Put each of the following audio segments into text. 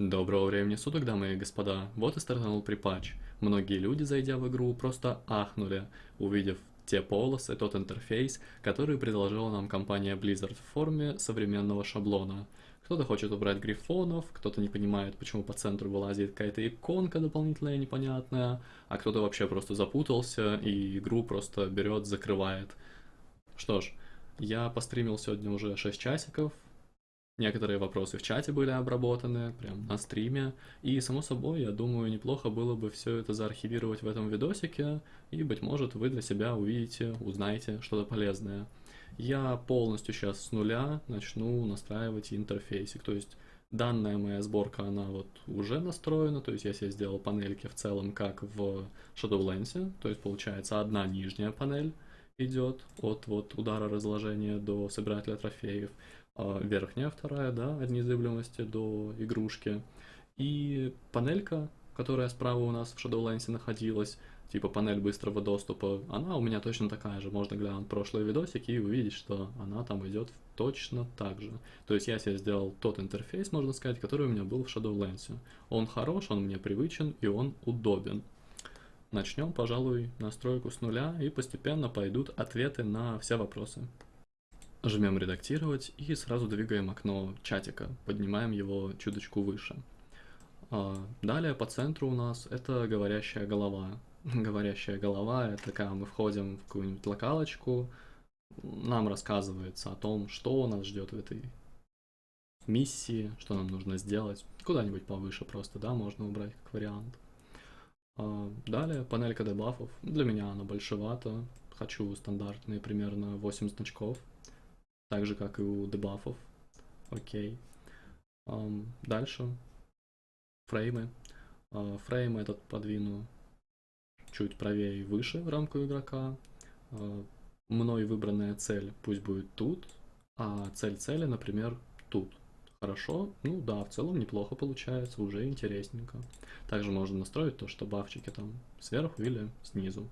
Доброго времени суток, дамы и господа. Вот и стартанул припатч. Многие люди, зайдя в игру, просто ахнули, увидев те полосы, тот интерфейс, который предложила нам компания Blizzard в форме современного шаблона. Кто-то хочет убрать грифонов, кто-то не понимает, почему по центру вылазит какая-то иконка дополнительная непонятная, а кто-то вообще просто запутался и игру просто берет, закрывает. Что ж, я постримил сегодня уже 6 часиков, Некоторые вопросы в чате были обработаны, прям на стриме. И, само собой, я думаю, неплохо было бы все это заархивировать в этом видосике, и, быть может, вы для себя увидите, узнаете что-то полезное. Я полностью сейчас с нуля начну настраивать интерфейсик, то есть данная моя сборка, она вот уже настроена, то есть я себе сделал панельки в целом, как в Shadowlands, то есть получается одна нижняя панель идет от вот удара разложения до собирателя трофеев, а, верхняя вторая, да, от незыблемости до игрушки. И панелька, которая справа у нас в Shadowlands находилась, типа панель быстрого доступа, она у меня точно такая же. Можно глянуть прошлые видосики и увидеть, что она там идет точно так же. То есть я себе сделал тот интерфейс, можно сказать, который у меня был в Shadowlands. Он хорош, он мне привычен и он удобен. Начнем, пожалуй, настройку с нуля и постепенно пойдут ответы на все вопросы. Жмем редактировать и сразу двигаем окно чатика, поднимаем его чуточку выше. А, далее по центру у нас это говорящая голова. Говорящая голова это когда мы входим в какую-нибудь локалочку, нам рассказывается о том, что нас ждет в этой миссии, что нам нужно сделать. Куда-нибудь повыше просто, да, можно убрать как вариант. А, далее панелька дебафов. Для меня она большевата. Хочу стандартные примерно 8 значков так же, как и у дебафов. Окей. Дальше. Фреймы. Uh, фрейм этот подвину чуть правее и выше в рамку игрока. Uh, мной выбранная цель пусть будет тут, а цель цели, например, тут. Хорошо, ну да, в целом неплохо получается, уже интересненько. Также можно настроить то, что бафчики там сверху или снизу.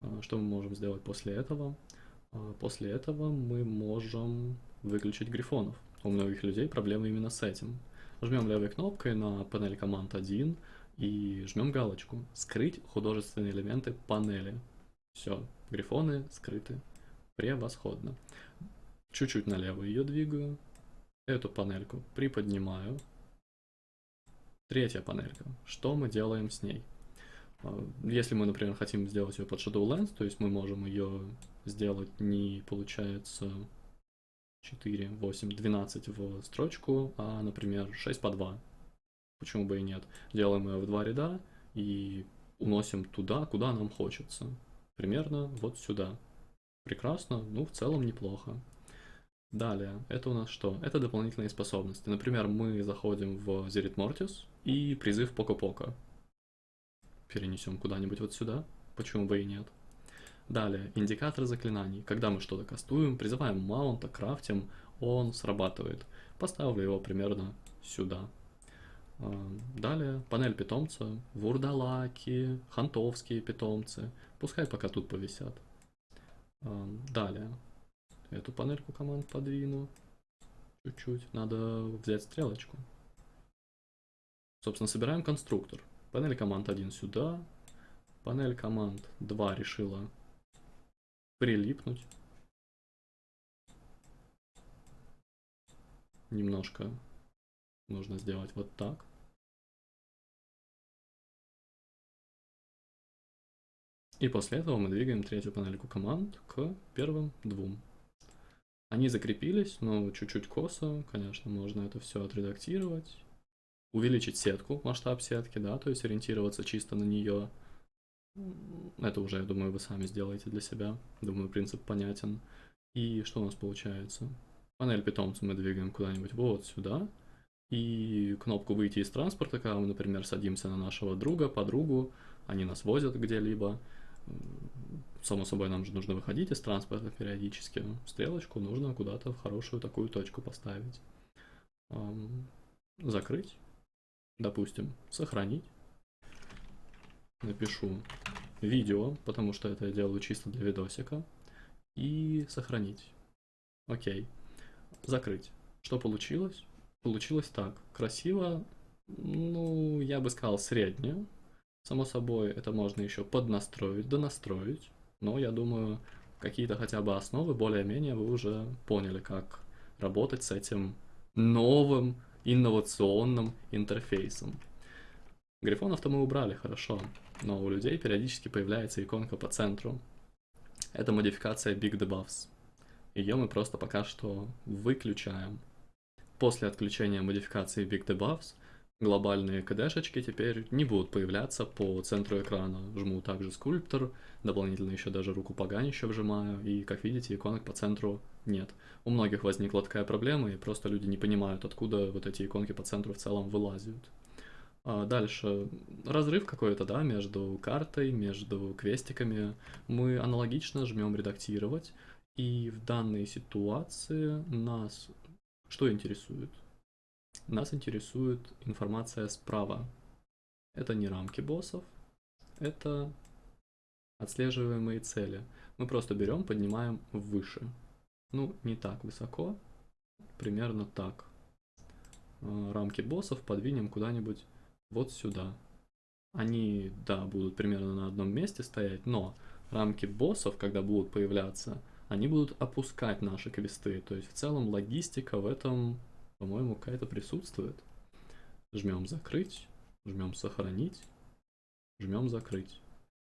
Uh, что мы можем сделать после этого? А после этого мы можем выключить грифонов. У многих людей проблемы именно с этим. Жмем левой кнопкой на панель команд 1 и жмем галочку «Скрыть художественные элементы панели». Все, грифоны скрыты. Превосходно. Чуть-чуть налево ее двигаю. Эту панельку приподнимаю. Третья панелька. Что мы делаем с ней? А, если мы, например, хотим сделать ее под Shadowlands, то есть мы можем ее сделать не, получается, 4, 8, 12 в строчку, а, например, 6 по 2. Почему бы и нет? Делаем ее в два ряда и уносим туда, куда нам хочется. Примерно вот сюда. Прекрасно, ну в целом неплохо. Далее, это у нас что? Это дополнительные способности. Например, мы заходим в Зерит Мортис и призыв Поко-Поко. Перенесем куда-нибудь вот сюда, почему бы и нет. Далее, индикатор заклинаний. Когда мы что-то кастуем, призываем маунта, крафтим, он срабатывает. Поставлю его примерно сюда. А, далее, панель питомца, вурдалаки, хантовские питомцы. Пускай пока тут повисят. А, далее, эту панельку команд подвину. Чуть-чуть. Надо взять стрелочку. Собственно, собираем конструктор. Панель команд 1 сюда. Панель команд 2 решила прилипнуть. Немножко нужно сделать вот так. И после этого мы двигаем третью панельку команд к первым двум. Они закрепились, но чуть-чуть косо, конечно, можно это все отредактировать. Увеличить сетку, масштаб сетки, да, то есть ориентироваться чисто на нее. Это уже, я думаю, вы сами сделаете для себя. Думаю, принцип понятен. И что у нас получается? Панель питомца мы двигаем куда-нибудь вот сюда. И кнопку «Выйти из транспорта», когда мы, например, садимся на нашего друга, подругу, они нас возят где-либо. Само собой, нам же нужно выходить из транспорта периодически. Стрелочку нужно куда-то в хорошую такую точку поставить. Закрыть, допустим, сохранить напишу видео, потому что это я делаю чисто для видосика, и сохранить. Окей. Закрыть. Что получилось? Получилось так. Красиво, Ну, я бы сказал, среднее. Само собой, это можно еще поднастроить, донастроить. Но я думаю, какие-то хотя бы основы более-менее вы уже поняли, как работать с этим новым инновационным интерфейсом. Грифонов-то мы убрали, хорошо, но у людей периодически появляется иконка по центру. Это модификация Big Debuffs. Ее мы просто пока что выключаем. После отключения модификации Big Debuffs глобальные кдэшечки теперь не будут появляться по центру экрана. Жму также скульптор, дополнительно еще даже руку поганище вжимаю, и, как видите, иконок по центру нет. У многих возникла такая проблема, и просто люди не понимают, откуда вот эти иконки по центру в целом вылазят. А дальше, разрыв какой-то, да, между картой, между квестиками. Мы аналогично жмем редактировать, и в данной ситуации нас что интересует? Нас интересует информация справа. Это не рамки боссов, это отслеживаемые цели. Мы просто берем, поднимаем выше. Ну, не так высоко, примерно так. А, рамки боссов подвинем куда-нибудь вот сюда. Они, да, будут примерно на одном месте стоять, но рамки боссов, когда будут появляться, они будут опускать наши квесты. То есть в целом логистика в этом по-моему, какая-то присутствует. Жмем закрыть, жмем сохранить, жмем закрыть.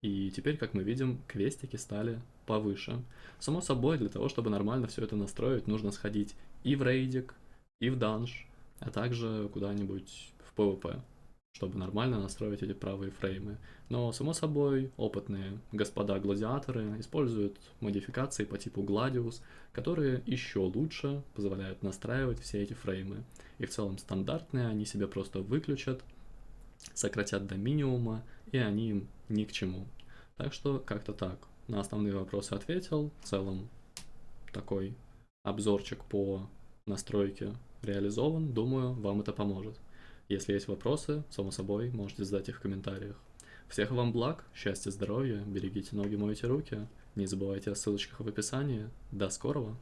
И теперь, как мы видим, квестики стали повыше. Само собой, для того, чтобы нормально все это настроить, нужно сходить и в рейдик, и в данж, а также куда-нибудь в PvP чтобы нормально настроить эти правые фреймы. Но, само собой, опытные господа-гладиаторы используют модификации по типу Gladius, которые еще лучше позволяют настраивать все эти фреймы. И в целом стандартные они себе просто выключат, сократят до минимума, и они им ни к чему. Так что как-то так. На основные вопросы ответил. В целом такой обзорчик по настройке реализован. Думаю, вам это поможет. Если есть вопросы, само собой, можете задать их в комментариях. Всех вам благ, счастья, здоровья, берегите ноги, мойте руки. Не забывайте о ссылочках в описании. До скорого!